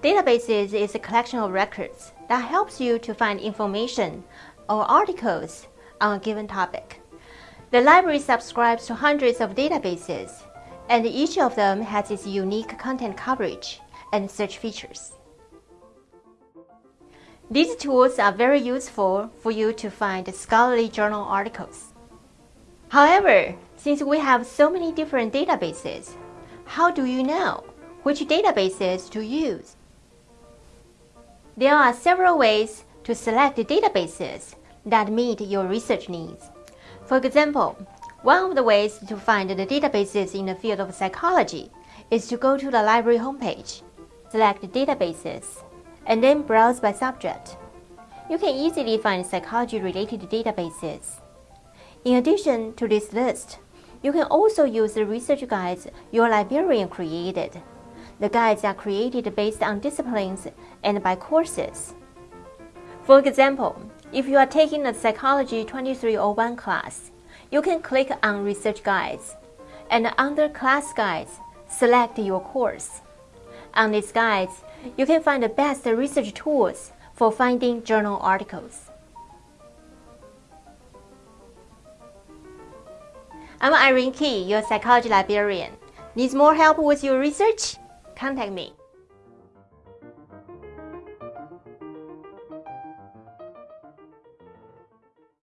Databases is a collection of records that helps you to find information or articles on a given topic. The library subscribes to hundreds of databases, and each of them has its unique content coverage and search features. These tools are very useful for you to find scholarly journal articles. However, since we have so many different databases, how do you know which databases to use? There are several ways to select databases that meet your research needs. For example, one of the ways to find the databases in the field of psychology is to go to the library homepage, select databases, and then browse by subject. You can easily find psychology-related databases. In addition to this list, you can also use the research guides your librarian created the guides are created based on disciplines and by courses. For example, if you are taking a Psychology 2301 class, you can click on Research Guides, and under Class Guides, select your course. On these guides, you can find the best research tools for finding journal articles. I'm Irene Key, your psychology librarian. Needs more help with your research? Contact me.